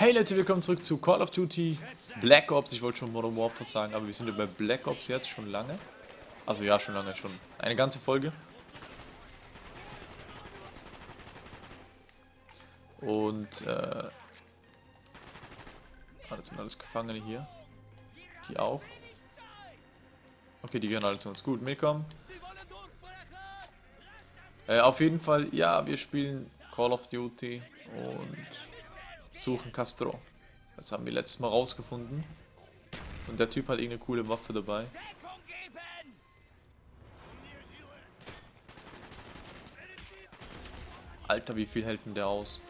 Hey Leute, willkommen zurück zu Call of Duty Black Ops. Ich wollte schon Modern Warfare sagen, aber wir sind ja bei Black Ops jetzt schon lange. Also ja, schon lange, schon eine ganze Folge. Und, äh... Ah, das sind alles Gefangene hier. Die auch. Okay, die gehören alle zu uns. Gut, mitkommen. Äh, auf jeden Fall, ja, wir spielen Call of Duty und suchen Castro. Das haben wir letztes Mal rausgefunden. Und der Typ hat irgendeine coole Waffe dabei. Alter, wie viel hält denn der aus?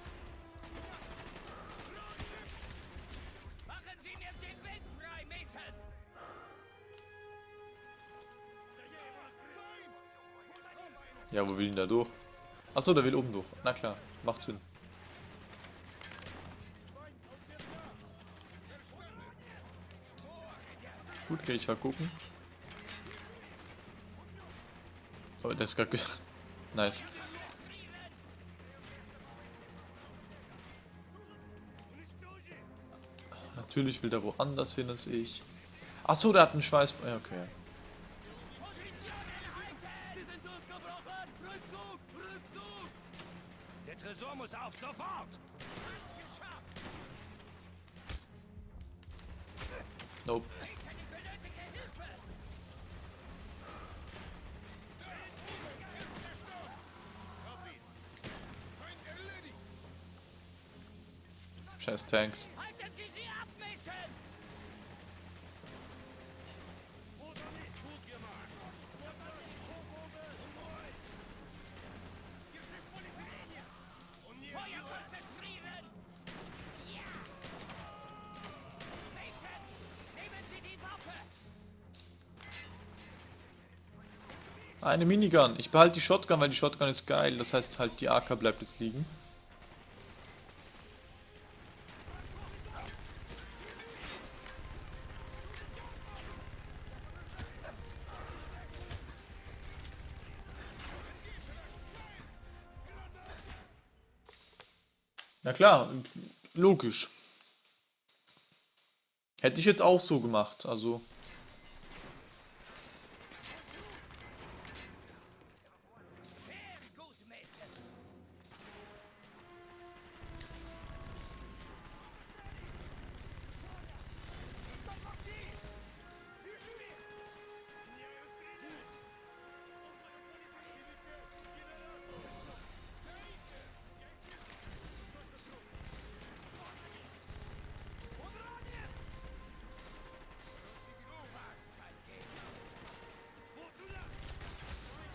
Ja, wo will ihn da durch? Achso, der will oben durch. Na klar, macht Sinn. Gut, kann ich mal gucken. Oh, der ist gerade... nice. Natürlich will der woanders hin als ich. Achso, der hat einen Schweiß... Okay. Der Tresor muss auf, sofort! Nope. Scheiß Tanks. Halten Sie sie ab, Mason! Feuer konzentrieren! Ja! Mason, nehmen Sie die Waffe! Eine Minigun. Ich behalte die Shotgun, weil die Shotgun ist geil. Das heißt halt, die AK bleibt jetzt liegen. Na klar, logisch. Hätte ich jetzt auch so gemacht, also...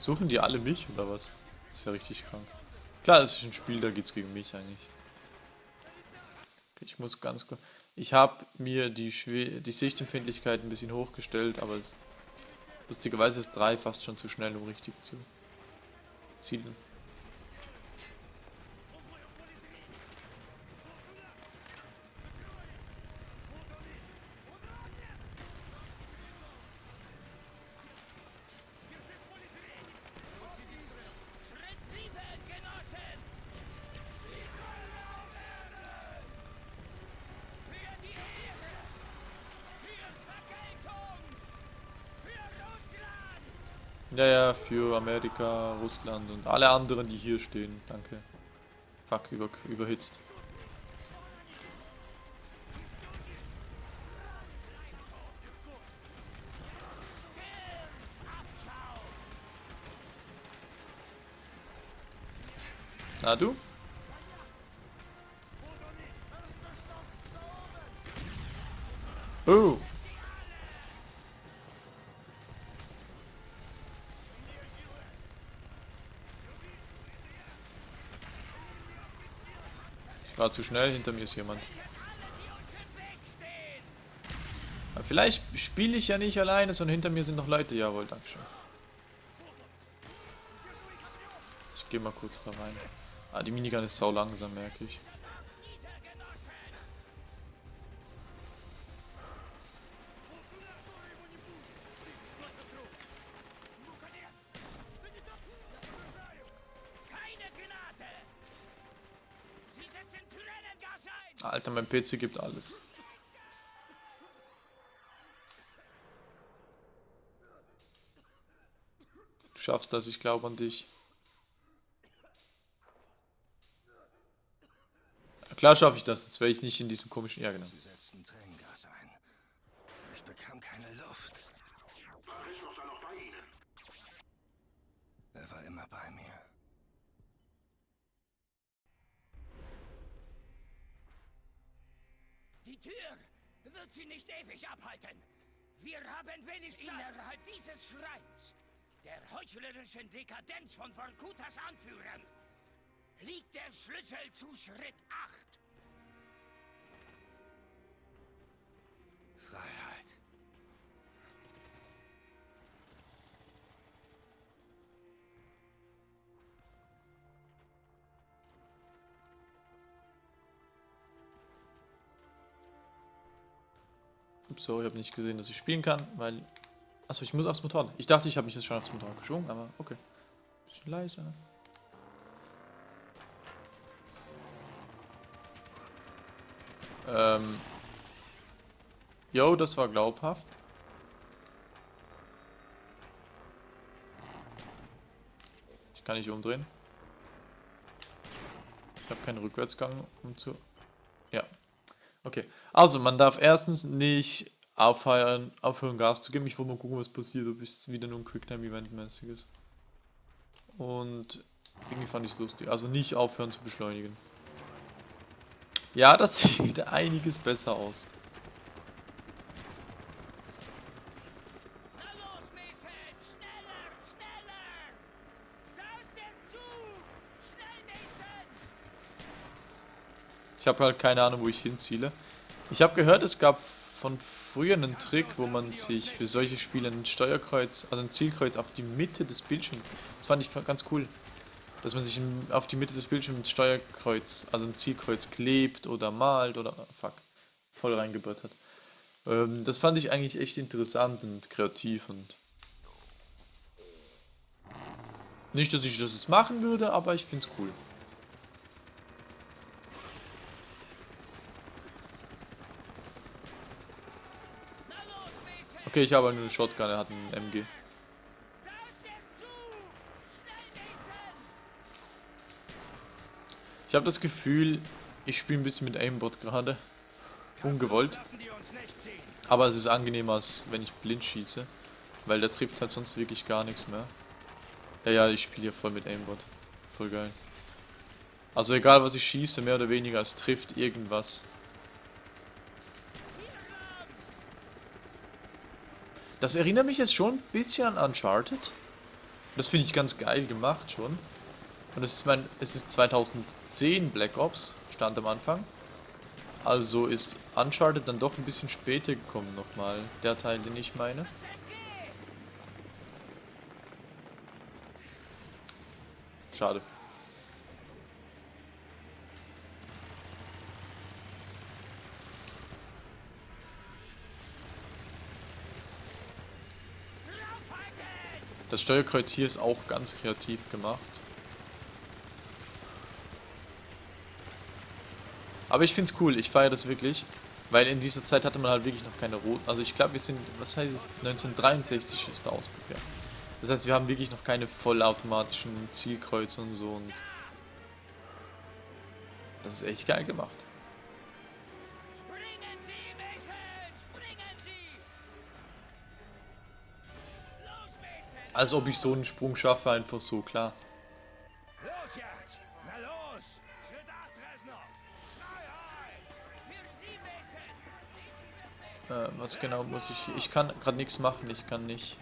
Suchen die alle mich oder was? Das ist ja richtig krank. Klar, es ist ein Spiel, da geht's gegen mich eigentlich. Okay, ich muss ganz kurz... Ich habe mir die, die Sichtempfindlichkeit ein bisschen hochgestellt, aber es, lustigerweise ist 3 fast schon zu schnell, um richtig zu zielen. Für Amerika, Russland und alle anderen, die hier stehen. Danke. Fuck, über, überhitzt. Na du? Oh! War zu schnell, hinter mir ist jemand. Aber vielleicht spiele ich ja nicht alleine, sondern hinter mir sind noch Leute. Jawohl, Dankeschön. Ich gehe mal kurz da rein. Ah, die Minigun ist sau langsam, merke ich. Alter, mein PC gibt alles. Du schaffst das, ich glaube an dich. Klar schaffe ich das, jetzt wäre ich nicht in diesem komischen... Ja, genau. Sie setzten Tränengas ein. Ich bekam keine Luft. War Christoph da noch bei Ihnen? Er war immer bei mir. Die Tür wird sie nicht ewig abhalten. Wir haben wenig Zeit. Innerhalb dieses Schreins, der heuchlerischen Dekadenz von Vorkutas Anführern, liegt der Schlüssel zu Schritt 8. so, ich habe nicht gesehen, dass ich spielen kann, weil... Achso, ich muss aufs Motorrad. Ich dachte, ich habe mich jetzt schon aufs Motorrad geschwungen, aber okay. Bisschen leiser. Ähm... Jo, das war glaubhaft. Ich kann nicht umdrehen. Ich habe keinen Rückwärtsgang, um zu... Okay. Also, man darf erstens nicht aufhören, aufhören Gas zu geben. Ich wollte mal gucken, was passiert, ob es wieder nur ein Quicktime-Event-mäßig ist. Und irgendwie fand ich es lustig. Also nicht aufhören zu beschleunigen. Ja, das sieht einiges besser aus. Ich habe halt keine Ahnung, wo ich hinziele. Ich habe gehört, es gab von früher einen Trick, wo man sich für solche Spiele ein Steuerkreuz, also ein Zielkreuz auf die Mitte des Bildschirms, das fand ich ganz cool, dass man sich auf die Mitte des Bildschirms ein Steuerkreuz, also ein Zielkreuz klebt oder malt oder, fuck, voll reingebaut hat. Ähm, das fand ich eigentlich echt interessant und kreativ und nicht, dass ich das jetzt machen würde, aber ich find's cool. Na los, Mason! Okay, ich habe nur eine Shotgun, er hat einen MG. Ich habe das Gefühl, ich spiele ein bisschen mit Aimbot gerade. Ungewollt. Aber es ist angenehmer, als wenn ich blind schieße. Weil der trifft halt sonst wirklich gar nichts mehr. Ja, ja, ich spiele hier voll mit Aimbot. Voll geil. Also egal was ich schieße, mehr oder weniger, es trifft irgendwas. Das erinnert mich jetzt schon ein bisschen an Uncharted. Das finde ich ganz geil gemacht schon. Und es ist mein, es ist 2010 Black Ops, stand am Anfang. Also ist Uncharted dann doch ein bisschen später gekommen nochmal, der Teil, den ich meine. Schade. Das Steuerkreuz hier ist auch ganz kreativ gemacht. Aber ich find's cool, ich feiere das wirklich. Weil in dieser Zeit hatte man halt wirklich noch keine roten. Also ich glaube, wir sind, was heißt es, 1963 ist der Ausbruch, ja. Das heißt, wir haben wirklich noch keine vollautomatischen Zielkreuze und so und das ist echt geil gemacht. Als ob ich so einen Sprung schaffe, einfach so, klar. Los jetzt! Na los! Schritt 8, Resnov! Freiheit! Für Sie, Mason! Äh, was genau muss ich... Ich kann gerade nichts machen, ich kann nicht...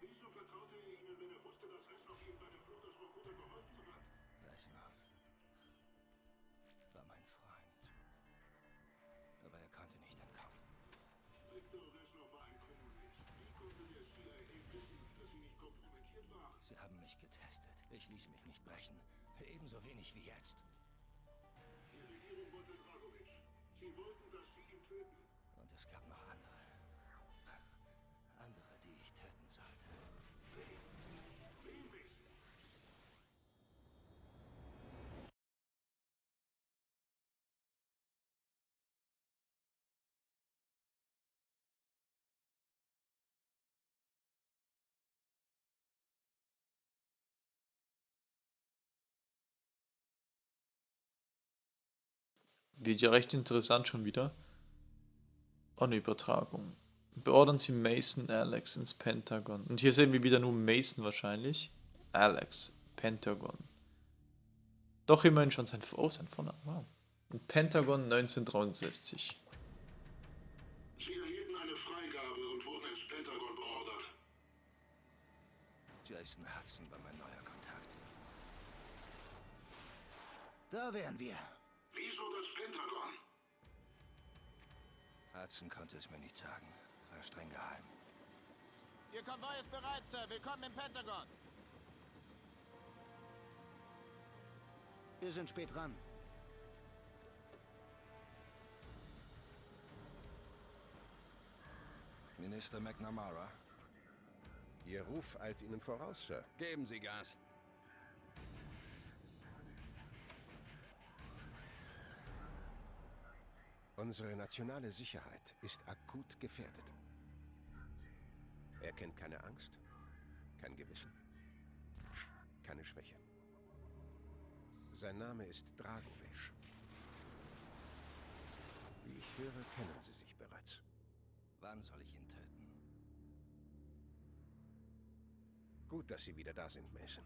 Wieso vertraute er Ihnen, wenn er wusste, dass Reschnow Ihnen bei der Flut aus Rokuta geholfen hat? Reschnow war mein Freund. Aber er konnte nicht entkommen. Viktor Reschnow war ein Kommunist. Wie konnte der CIA wissen, dass sie nicht kompromittiert waren? Sie haben mich getestet. Ich ließ mich nicht brechen. Ebenso wenig wie jetzt. Und es gab noch. Andere, Wird ja recht interessant schon wieder. Eine Übertragung. Beordern Sie Mason Alex ins Pentagon. Und hier sehen wir wieder nur Mason wahrscheinlich. Alex, Pentagon. Doch immerhin schon sein, oh, sein Vorname. Wow. Und Pentagon 1963. Sie erhielten eine Freigabe und wurden ins Pentagon beordert. Jason Hudson war mein neuer Kontakt. Da wären wir. Wieso das Pentagon? Hudson konnte es mir nicht sagen. War streng geheim. Ihr Konvoi ist bereit, Sir. Willkommen im Pentagon. Wir sind spät dran. Minister McNamara, Ihr Ruf eilt Ihnen voraus, Sir. Geben Sie Gas. Unsere nationale Sicherheit ist akut gefährdet. Er kennt keine Angst, kein Gewissen, keine Schwäche. Sein Name ist Dragovic. Wie ich höre, kennen Sie sich bereits. wann soll ich ihn töten? Gut, dass Sie wieder da sind, Mason.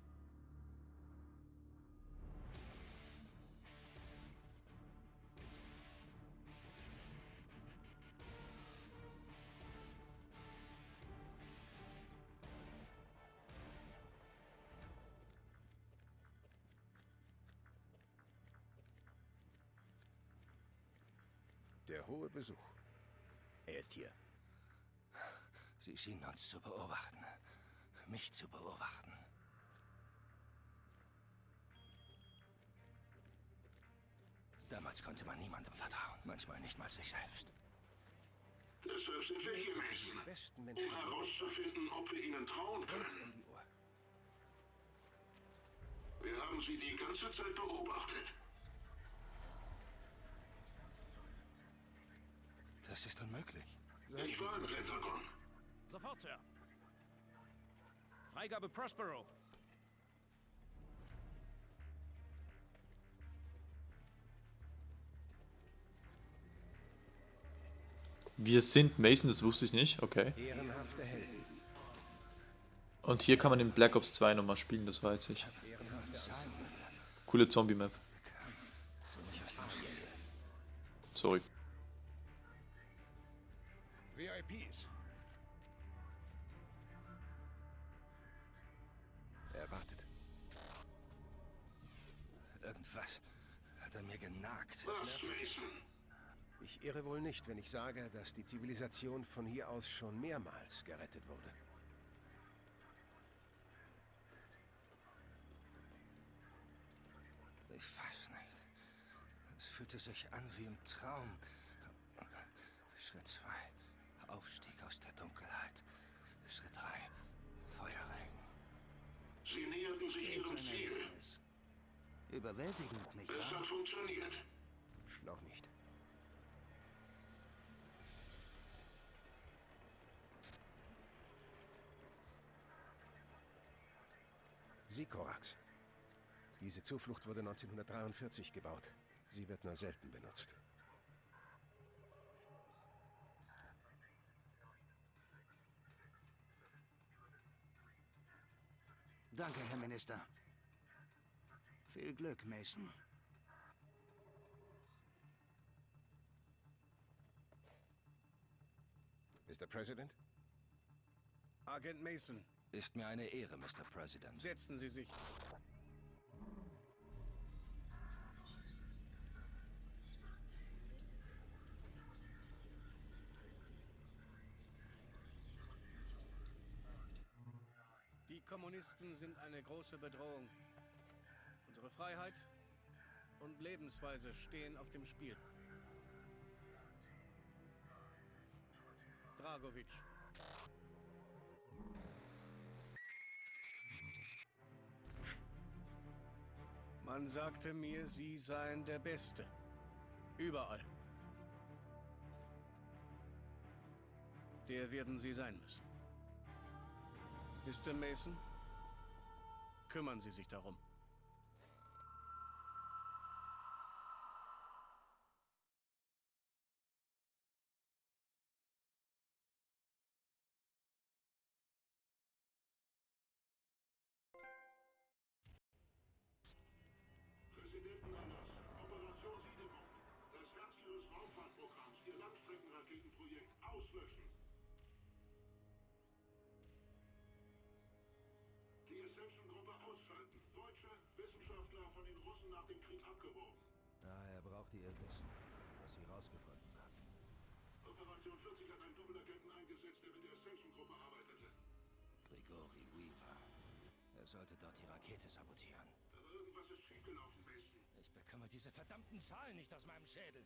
Der hohe Besuch. Er ist hier. Sie schienen uns zu beobachten. Mich zu beobachten. Damals konnte man niemandem vertrauen. Manchmal nicht mal sich selbst. Deshalb sind wir hier, Mason. Um herauszufinden, ob wir Ihnen trauen können. Wir haben Sie die ganze Zeit beobachtet. Das ist unmöglich. Ich war im Pentagon. Sofort, Sir. Freigabe Prospero. Wir sind Mason, das wusste ich nicht. Okay. Ehrenhafte Helden. Und hier kann man in Black Ops 2 nochmal spielen, das weiß ich. Coole Zombie-Map. Sorry. VIPs. Er wartet. Irgendwas hat an mir genagt. Was, Mason? Ich irre wohl nicht, wenn ich sage, dass die Zivilisation von hier aus schon mehrmals gerettet wurde. Ich weiß nicht. Es fühlte sich an wie im Traum. Schritt zwei. Aufstieg aus der Dunkelheit. Schritt drei. Feuerregen. Sie näherten sich Ihrem Ziel. Überwältigend, nicht Es hat funktioniert. Noch nicht. Sikorax. Diese Zuflucht wurde 1943 gebaut. Sie wird nur selten benutzt. Danke, Herr Minister. Viel Glück, Mason. Mr. President? Agent Mason, Ist mir eine Ehre, Mr. President. setzen Sie sich. Kommunisten sind eine große Bedrohung. Unsere Freiheit und Lebensweise stehen auf dem Spiel. Dragovic. Man sagte mir, Sie seien der Beste. Überall. Der werden Sie sein müssen. Mr. Mason, kümmern Sie sich darum. Präsidentenerlass. Operation Siedepunkt. Das Herzchen des Raumfahrtprogramms, Ihr Langstreckenraketenprojekt auslöschen. Die Ascension-Gruppe ausschalten. Deutsche Wissenschaftler von den Russen nach dem Krieg abgeworben. Daher braucht ihr Wissen, was sie rausgefunden hat. Operation 40 hat einen Doppelagenten eingesetzt, der mit der Ascension-Gruppe arbeitete. Grigori Weaver. Er sollte dort die Rakete sabotieren. Aber irgendwas ist schiefgelaufen, Mason. Ich bekomme diese verdammten Zahlen nicht aus meinem Schädel.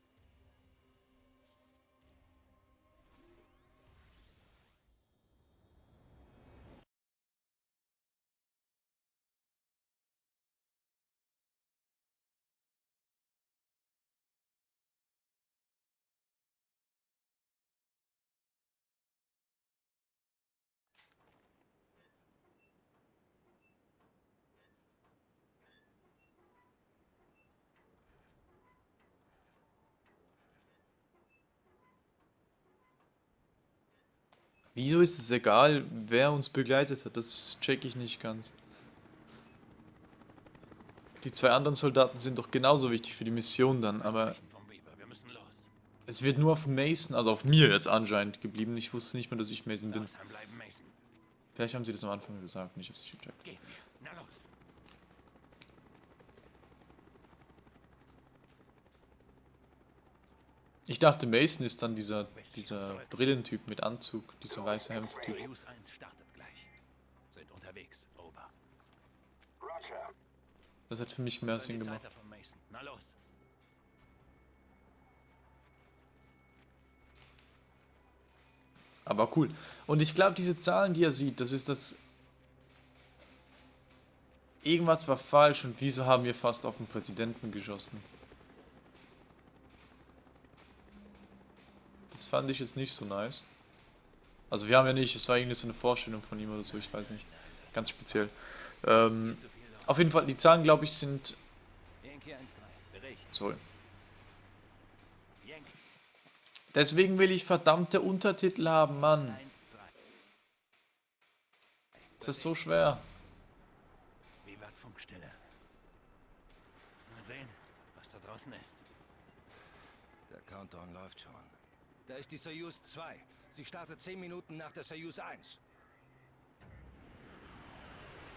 Wieso ist es egal, wer uns begleitet hat? Das check ich nicht ganz. Die zwei anderen Soldaten sind doch genauso wichtig für die Mission dann, aber es wird nur auf Mason, also auf mir jetzt anscheinend geblieben. Ich wusste nicht mehr, dass ich Mason bin. Vielleicht haben sie das am Anfang gesagt, nicht, hab's nicht gecheckt. Gehen wir. Na los. Ich dachte, Mason ist dann dieser, dieser Brillentyp mit Anzug, dieser weiße Hemd-Typ. Soyuz 1 startet gleich. Sind unterwegs. Over. Roger. Das hat für mich mehr Sinn gemacht. Aber cool. Und ich glaube, diese Zahlen, die er sieht, das ist das... Irgendwas war falsch und wieso haben wir fast auf den Präsidenten geschossen? Das fand ich jetzt nicht so nice. Also wir haben ja nicht, es war irgendwie so eine Vorstellung von ihm oder so, ich weiß nicht. Ganz speziell. Ähm, auf jeden Fall, die Zahlen, glaube ich, sind... Yankee 1-3. Bericht. Sorry. Deswegen will ich verdammte Untertitel haben, Mann. 1-3. Das ist so schwer. Wie wird Funkstille? Mal sehen, was da draußen ist. Der Countdown läuft schon. Da ist die Soyuz 2. Sie startet 10 Minuten nach der Soyuz 1.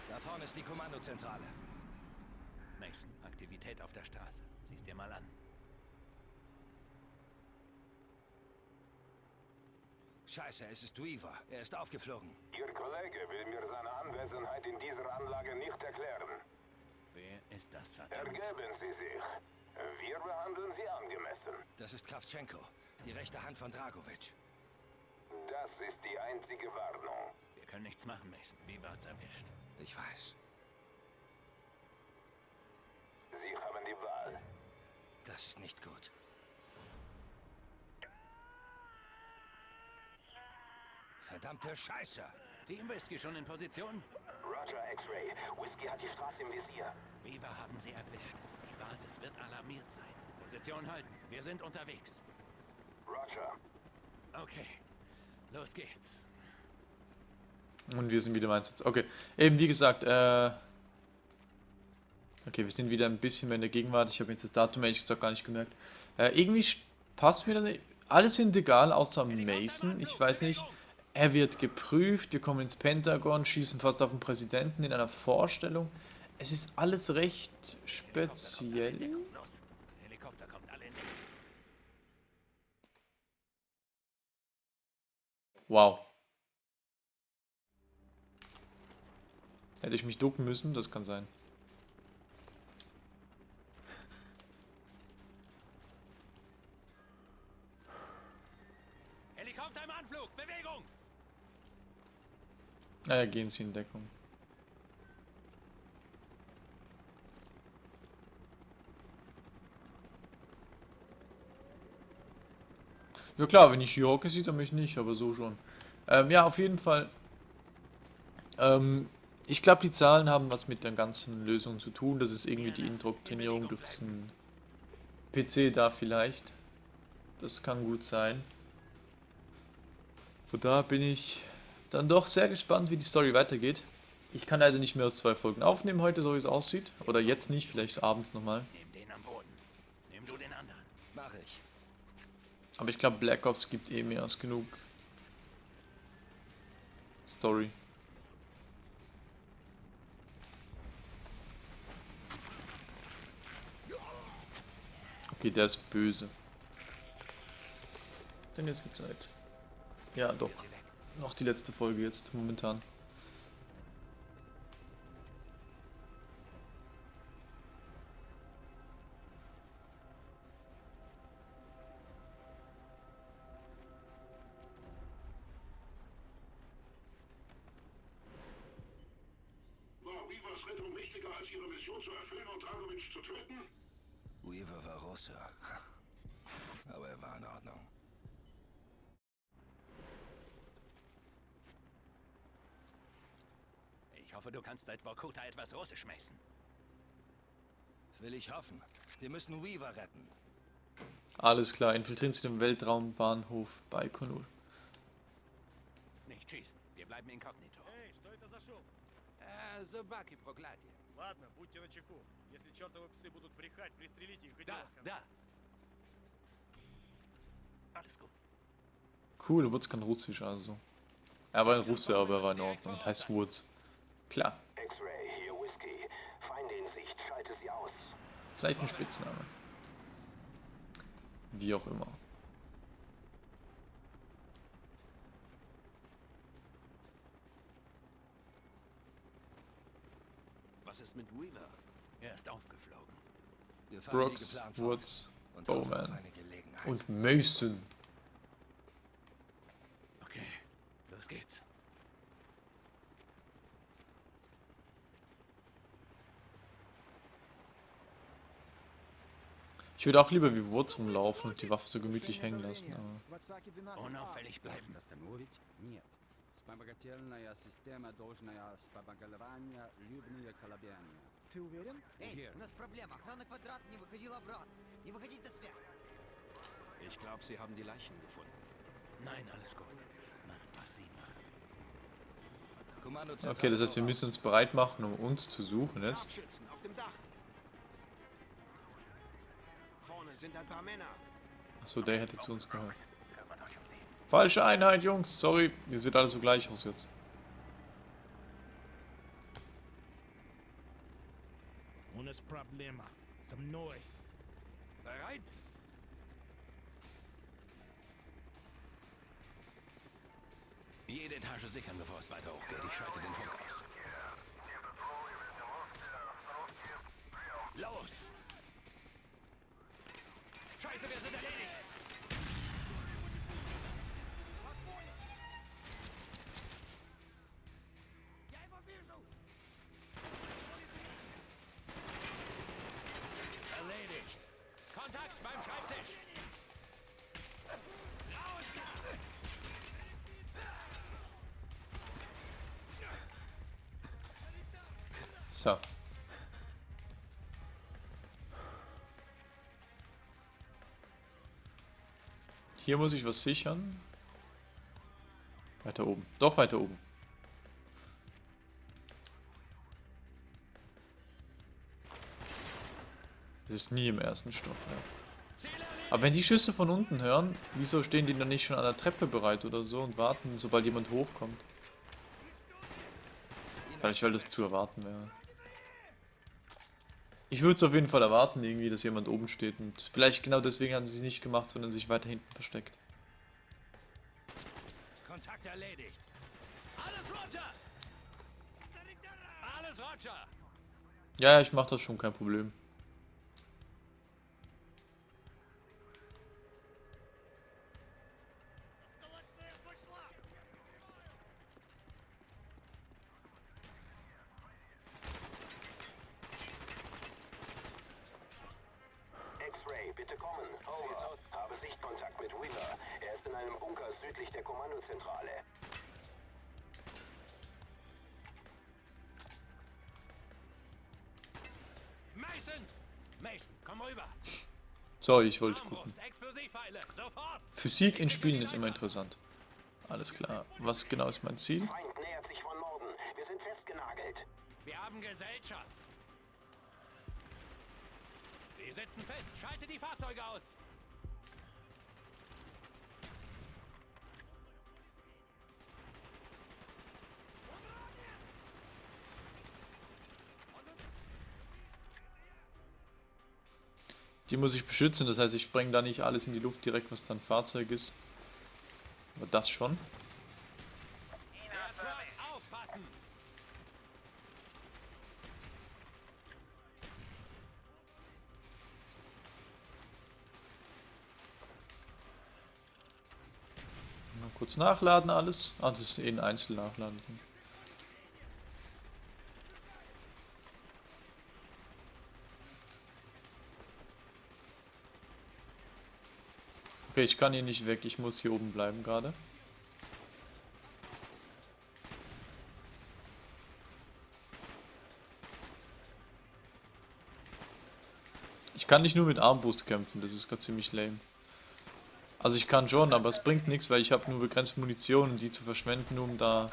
Da vorne ist die Kommandozentrale. Mason, Aktivität auf der Straße. Sieh's dir mal an. Scheiße, es ist Weaver. Er ist aufgeflogen. Ihr Kollege will mir seine Anwesenheit in dieser Anlage nicht erklären. Wer ist das, verdammt? Ergeben Sie sich. Wir behandeln Sie angemessen. Das ist Kravtschenko, die rechte Hand von Dragovic. Das ist die einzige Warnung. Wir können nichts machen, Mason. Weaver hat's erwischt. Ich weiß. Sie haben die Wahl. Das ist nicht gut. Verdammte Scheiße! Team Whisky schon in Position? Roger X-Ray. Whisky hat die Straße im Visier. Weaver haben sie erwischt. Basis wird alarmiert sein. Position halten. Wir sind unterwegs. Roger. Okay. Los geht's. Und wir sind wieder im Einsatz. Okay, eben wie gesagt, äh... Okay, wir sind wieder ein bisschen mehr in der Gegenwart. Ich habe jetzt das Datum ehrlich gesagt gar nicht gemerkt. Äh, irgendwie passt mir das. Alles sind egal, außer Mason. Ich weiß nicht. Er wird geprüft, wir kommen ins Pentagon, schießen fast auf den Präsidenten in einer Vorstellung. Es ist alles recht speziell. Wow. Hätte ich mich ducken müssen? Das kann sein. Helikopter im Anflug! Bewegung! Naja, gehen Sie in Deckung. Ja klar, wenn ich hier hocke, sieht er mich nicht, aber so schon. Ähm, ja, auf jeden Fall. Ähm, ich glaube, die Zahlen haben was mit der ganzen Lösung zu tun. Das ist irgendwie die Indoktrinierung durch diesen PC da vielleicht. Das kann gut sein. Von da bin ich dann doch sehr gespannt, wie die Story weitergeht. Ich kann leider nicht mehr aus zwei Folgen aufnehmen heute, so wie es aussieht. Oder jetzt nicht, vielleicht abends nochmal. Nimm den am Boden. Nimm du den anderen. Mach ich. Aber ich glaube, Black Ops gibt eh mehr als genug Story. Okay, der ist böse. Denn jetzt wird Zeit. Ja, doch. Noch die letzte Folge jetzt, momentan. War Weavers Rettung wichtiger als ihre Mission zu erfüllen und Dragovic zu töten? Weaver war Russe. Aber er war in Ordnung. Ich hoffe, du kannst seit Vorkuta etwas Russisch messen. Will ich hoffen. Wir müssen Weaver retten. Alles klar, infiltrieren Sie den Weltraumbahnhof Baikonur. Nicht schießen. Wir bleiben inkognito. Эй, что это за шум? Äh, собаки проклятие. Ладно, будьте начеку. Если чертовы псы будут брехать, пристрелите их и Da, дело с концом. da. Alles gut. Cool, Wurz kann Russisch also. Er war ein Russe, aber er war in Ordnung. Heißt Wurz. Klar, X-Ray, hier Whisky. Feinde in Sicht, schalte sie aus. vielleicht ein Spitzname. Wie auch immer. Was ist mit Weaver? Er ist aufgeflogen. Brooks, Woods, Bowman eine Gelegenheit. und Mason. Okay, los geht's. Ich würde auch lieber wie Wurz rumlaufen und die Waffe so gemütlich hängen lassen. Aber Unauffällig bleiben. Остановить? Нет. Вспомогательная система должна вспомогательная любые колебания. Ты уверен? Эй, Hier. у нас проблема. Охрана квадрат не выходила обратно. Не выходить на связь. Ich glaube, Sie haben die Leichen gefunden. Nein, alles gut. Macht, was sie machen. Kommandozentrale Okay, das heißt, wir voraus. müssen uns bereit machen, um uns zu suchen jetzt. Scharfschützen auf dem Dach. Vorne sind ein paar Männer. Achso, der hätte zu uns gehört. Falsche Einheit, Jungs. Sorry, es sieht alles so gleich aus jetzt. Ohne Probleme. Zum Neu. Bereit? Jede Etage sichern, bevor es weiter hochgeht. Ich schalte den Funk aus. Los! Scheiße, wir sind da! So. Hier muss ich was sichern. Weiter oben. Doch weiter oben. Es ist nie im ersten Stock, ja. Aber wenn die Schüsse von unten hören, wieso stehen die dann nicht schon an der Treppe bereit oder so und warten, sobald jemand hochkommt? Vielleicht weil das zu erwarten wäre. Ich würde es auf jeden Fall erwarten, irgendwie, dass jemand oben steht und vielleicht genau deswegen haben sie es nicht gemacht, sondern sich weiter hinten versteckt. Kontakt erledigt! Alles runter! Roger! Ja, ja, ich mach das schon, kein Problem. Einem Bunker südlich der Kommandozentrale. Mason! Mason, komm rüber! So, ich wollte gucken. Physik in Spielen ist immer interessant. Alles klar. Was genau ist mein Ziel? Wir sind festgenagelt. Wir haben Gesellschaft! Sie sitzen fest! Schalte die Fahrzeuge aus! Die muss ich beschützen, das heißt, ich spreng da nicht alles in die Luft direkt, was dann Fahrzeug ist. Aber das schon. Mal kurz nachladen alles. Ah, das ist eh ein Einzelnachladen. Okay, ich kann hier nicht weg. Ich muss hier oben bleiben gerade. Ich kann nicht nur mit Armbrust kämpfen. Das ist gerade ziemlich lame. Also ich kann schon, aber es bringt nichts, weil ich habe nur begrenzt Munition die zu verschwenden, um da...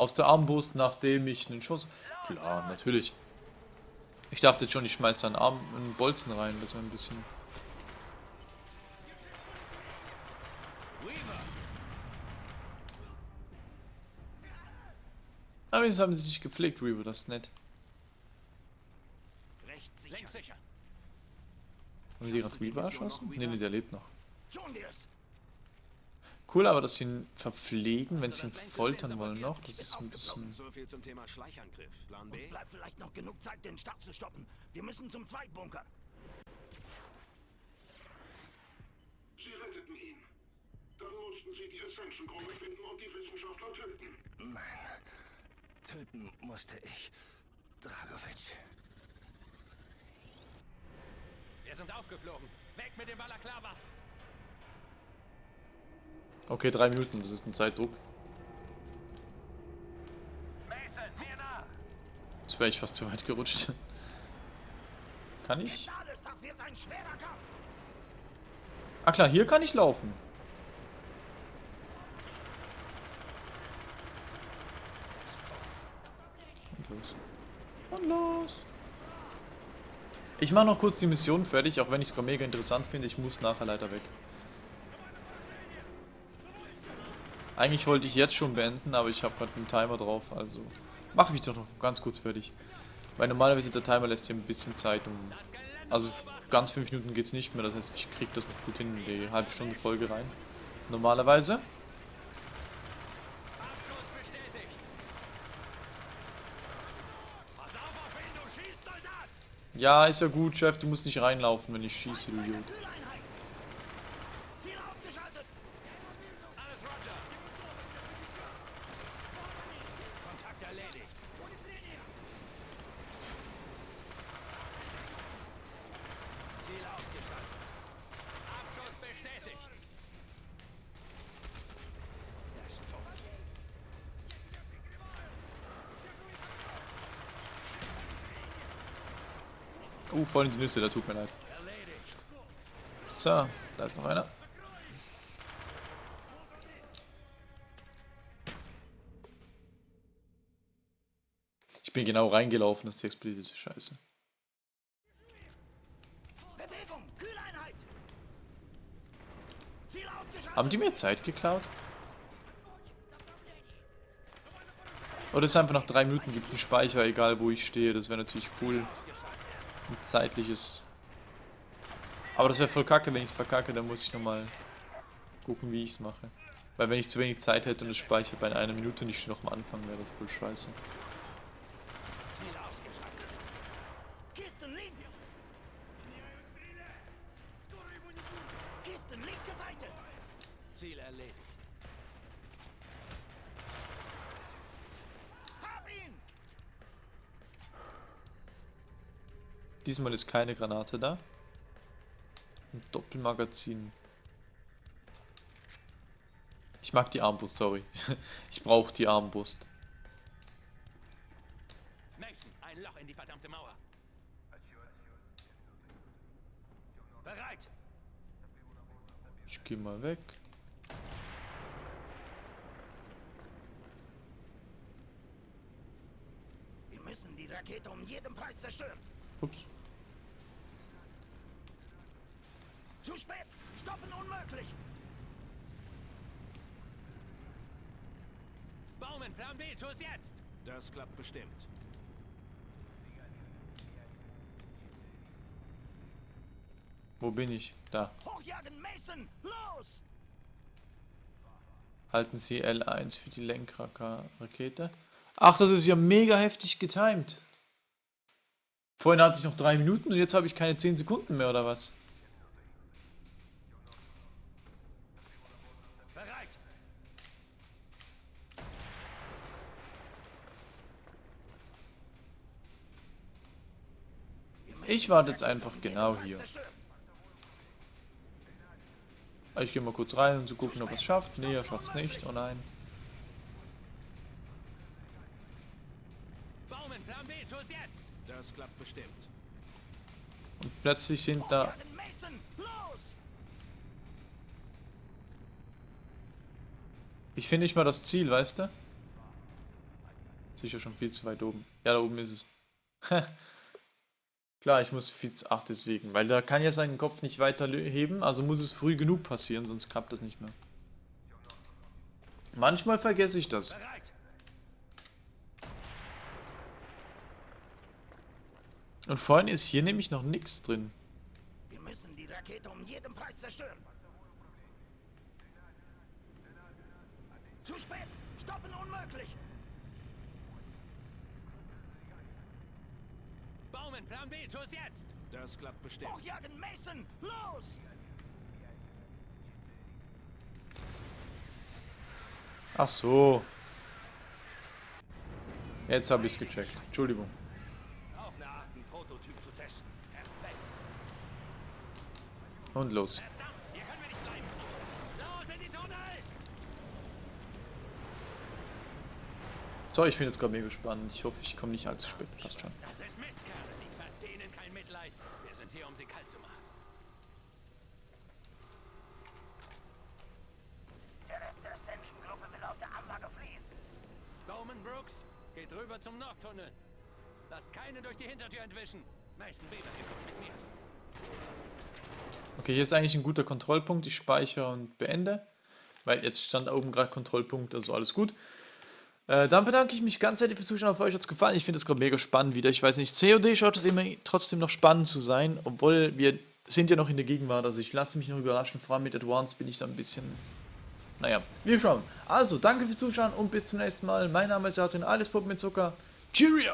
aus der Armbrust, nachdem ich einen Schuss... Klar, natürlich. Ich dachte schon, ich schmeiß da einen, Arm, einen Bolzen rein, das wäre ein bisschen... Weaver! Aber jetzt haben sie sich gepflegt, Reaver, das ist nett. Haben sie gerade Reaver erschossen? Nee, nee, der lebt noch. Cool, aber dass sie ihn verpflegen, wenn sie ihn foltern wollen noch, das ist ein bisschen... So viel zum Thema Schleichangriff. Plan Uns bleibt vielleicht noch genug Zeit, den Start zu stoppen. Wir müssen zum Zweitbunker. Sie retteten ihn. Dann mussten sie die Ascension-Gruppe finden und die Wissenschaftler töten. Nein. Töten musste ich. Dragovic. Wir sind aufgeflogen. Weg mit den Balaklavas! Okay, drei Minuten, das ist ein Zeitdruck. Jetzt wäre ich fast zu weit gerutscht. Kann ich? Ah klar, hier kann ich laufen. Und los. Und los. Ich mache noch kurz die Mission fertig, auch wenn ich es mega interessant finde. Ich muss nachher leider weg. Eigentlich wollte ich jetzt schon beenden, aber ich habe gerade einen Timer drauf, also mache ich doch noch ganz kurz fertig. Weil normalerweise der Timer lässt hier ein bisschen Zeit um... Also ganz 5 Minuten geht es nicht mehr, das heißt ich kriege das noch gut hin in die halbe Stunde Folge rein. Normalerweise. Ja, ist ja gut, Chef, du musst nicht reinlaufen, wenn ich schieße, du Idiot. Kühleinheit! Ziel ausgeschaltet! Alles Roger! Kontakt erledigt! Ziel ausgeschaltet. Abschuss bestätigt. Er ist tot. Uh, voll in die Nüsse, da tut mir leid. So, da ist noch einer. Ich bin genau reingelaufen, dass die explodiert ist. Scheiße. Haben die mir Zeit geklaut? Oder ist einfach nach drei Minuten gibt es einen Speicher, egal wo ich stehe. Das wäre natürlich cool. Ein zeitliches. Aber das wäre voll kacke, wenn ich es verkacke, dann muss ich nochmal gucken, wie ich es mache. Weil wenn ich zu wenig Zeit hätte und das Speicher bei einer Minute nicht noch am Anfang wäre das voll scheiße. Diesmal ist keine Granate da. Ein Doppelmagazin. Ich mag die Armbrust, sorry. Ich brauche die Armbrust. Mason, ein Loch in die verdammte Mauer. Bereit. Ich gehe mal weg. Wir müssen die Rakete um jeden Preis zerstören. Ups. Zu spät. Stoppen unmöglich. Baumann, Plan B, tu es jetzt. Das klappt bestimmt. Wo bin ich? Da. Hochjagen, Mason. Los. Halten Sie L1 für die Lenkrakete. Ach, das ist ja mega heftig getimed. Vorhin hatte ich noch drei Minuten und jetzt habe ich keine 10 Sekunden mehr, oder was? Bereit. Wir müssen Ich warte jetzt einfach genau hier. zerstören. Ich gehe mal kurz rein, um zu gucken, ob er es schafft. Nee, er schafft es nicht. Oh nein. Das klappt bestimmt. Und plötzlich sind da... Ich finde nicht mal das Ziel, weißt du? Sicher schon viel zu weit oben. Ja, da oben ist es. Klar, ich muss zu... Ach, deswegen. Weil da kann ja seinen Kopf nicht weiter heben, also muss es früh genug passieren, sonst klappt das nicht mehr. Manchmal vergesse ich das. Und vorhin ist hier nämlich noch nichts drin. Wir müssen die Rakete um jeden Preis zerstören. Zu spät. Stoppen unmöglich. Baumann, Plan B, tu es jetzt. Das klappt bestimmt. Hochjagen, Mason. Los. Ach so. Jetzt habe ich es gecheckt. Entschuldigung. Auch eine Art, einen Prototyp zu testen. Perfekt. Und los. Verdammt, hier können wir nicht bleiben. Los in die Tunnel. So, ich bin jetzt gerade mega spannend. Ich hoffe, ich komme nicht allzu spät. Passt schon. Das sind Mistkerle, die verdienen kein Mitleid. Wir sind hier, um sie kalt zu machen. Der Rest der Ascension-Gruppe will aus der Anlage fliehen. Bowman Brooks, geht rüber zum Nordtunnel. Lasst keine durch die Hintertür entwischen. Mason Weber, ihr kommt mit mir. Okay, hier ist eigentlich ein guter Kontrollpunkt. Ich speichere und beende. Weil jetzt stand oben gerade Kontrollpunkt, also alles gut. Äh, dann bedanke ich mich ganz herzlich fürs Zuschauen. Auf euch hat es gefallen. Ich finde es gerade mega spannend wieder. Ich weiß nicht, COD schaut es immer trotzdem noch spannend zu sein, obwohl wir sind ja noch in der Gegenwart. Also ich lasse mich noch überraschen. Vor allem mit Advance bin ich da ein bisschen... Naja, wir schauen. Also, danke fürs Zuschauen und bis zum nächsten Mal. Mein Name ist Artin, alles Pop mit Zucker. Cheerio!